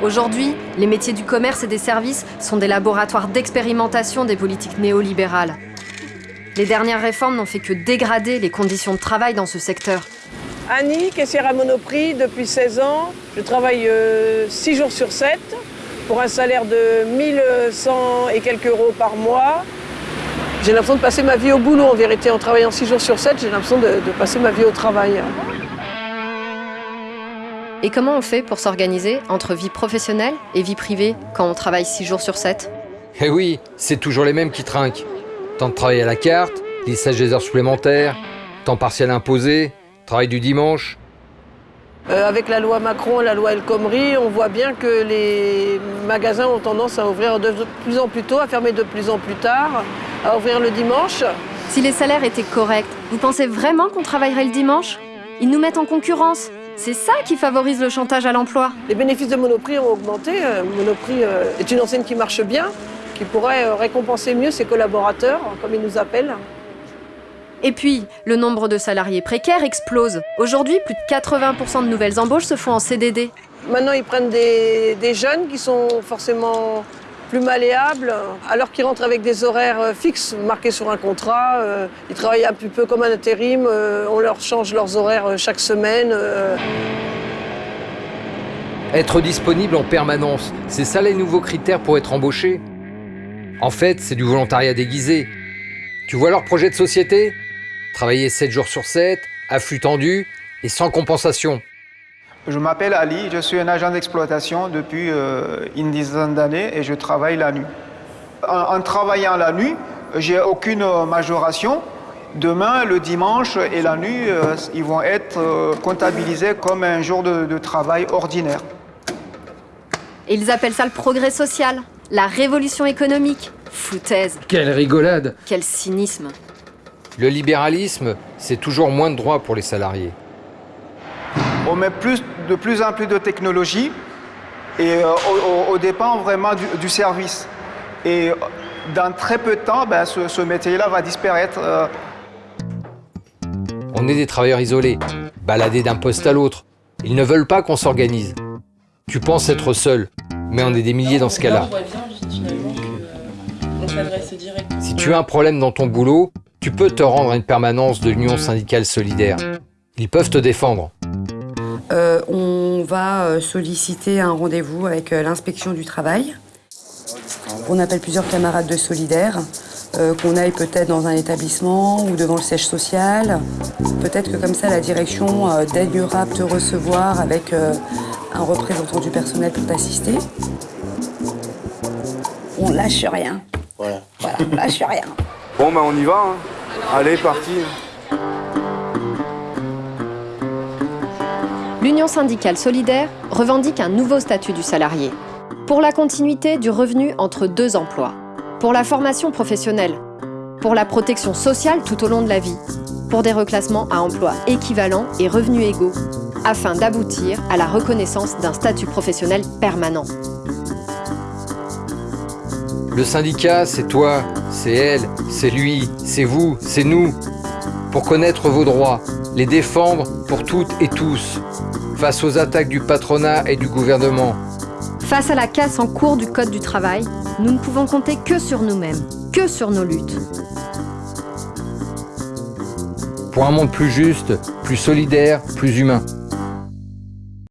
Aujourd'hui, les métiers du commerce et des services sont des laboratoires d'expérimentation des politiques néolibérales. Les dernières réformes n'ont fait que dégrader les conditions de travail dans ce secteur. Annie, caissière à Monoprix depuis 16 ans. Je travaille 6 jours sur 7 pour un salaire de 1100 et quelques euros par mois. J'ai l'impression de passer ma vie au boulot en vérité. En travaillant 6 jours sur 7, j'ai l'impression de, de passer ma vie au travail. Et comment on fait pour s'organiser entre vie professionnelle et vie privée quand on travaille 6 jours sur 7 Eh oui, c'est toujours les mêmes qui trinquent. Temps de travail à la carte, lissage des heures supplémentaires, temps partiel imposé, travail du dimanche. Euh, avec la loi Macron, la loi El Khomri, on voit bien que les magasins ont tendance à ouvrir de plus en plus tôt, à fermer de plus en plus tard, à ouvrir le dimanche. Si les salaires étaient corrects, vous pensez vraiment qu'on travaillerait le dimanche? Ils nous mettent en concurrence. C'est ça qui favorise le chantage à l'emploi. Les bénéfices de Monoprix ont augmenté. Euh, Monoprix euh, est une enseigne qui marche bien, qui pourrait euh, récompenser mieux ses collaborateurs, comme ils nous appellent. Et puis, le nombre de salariés précaires explose. Aujourd'hui, plus de 80% de nouvelles embauches se font en CDD. Maintenant, ils prennent des, des jeunes qui sont forcément plus malléables, alors qu'ils rentrent avec des horaires euh, fixes marqués sur un contrat. euh, Ils travaillent un petit peu comme un intérim, euh, on leur change leurs horaires chaque semaine. Être disponible en permanence, c'est ça les nouveaux critères pour être embauché? En fait, c'est du volontariat déguisé. Tu vois leur projet de société? Travailler 7 jours sur 7, à flux tendu et sans compensation. Je m'appelle Ali, je suis un agent d'exploitation depuis euh, une dizaine d'années et je travaille la nuit. En, en travaillant la nuit, j'ai aucune majoration. Demain, le dimanche et la nuit, euh, ils vont être euh, comptabilisés comme un jour de, de travail ordinaire. Et ils appellent ça le progrès social, la révolution économique. Foutaise, Quelle rigolade quel cynisme. Le libéralisme, c'est toujours moins de droits pour les salariés. On met plus, de plus en plus de technologie et euh, au, dépend vraiment du, du service. Et dans très peu de temps, ben, ce, ce métier-là va disparaître. euh, On est des travailleurs isolés, baladés d'un poste à l'autre. Ils ne veulent pas qu'on s'organise. Tu penses être seul, mais on est des milliers dans ce cas-là. Euh. Si tu as un problème dans ton boulot, tu peux te rendre à une permanence de l'Union syndicale solidaire. Ils peuvent te défendre. Euh, on va euh, solliciter un rendez-vous avec euh, l'inspection du travail. On appelle plusieurs camarades de solidaires, euh, qu'on aille peut-être dans un établissement ou devant le siège social. Peut-être que comme ça, la direction euh, daignera te recevoir avec euh, un représentant du personnel pour t'assister. On lâche rien. Voilà. Voilà, on lâche rien. Bon, bah on y va. hein. Allez, parti. L'Union syndicale solidaire revendique un nouveau statut du salarié. Pour la continuité du revenu entre deux emplois. Pour la formation professionnelle. Pour la protection sociale tout au long de la vie. Pour des reclassements à emploi équivalents et revenus égaux. Afin d'aboutir à la reconnaissance d'un statut professionnel permanent. Le syndicat, c'est toi, c'est elle, c'est lui, c'est vous, c'est nous. Pour connaître vos droits, les défendre pour toutes et tous. Face aux attaques du patronat et du gouvernement. Face à la casse en cours du Code du travail, nous ne pouvons compter que sur nous-mêmes, que sur nos luttes. Pour un monde plus juste, plus solidaire, plus humain.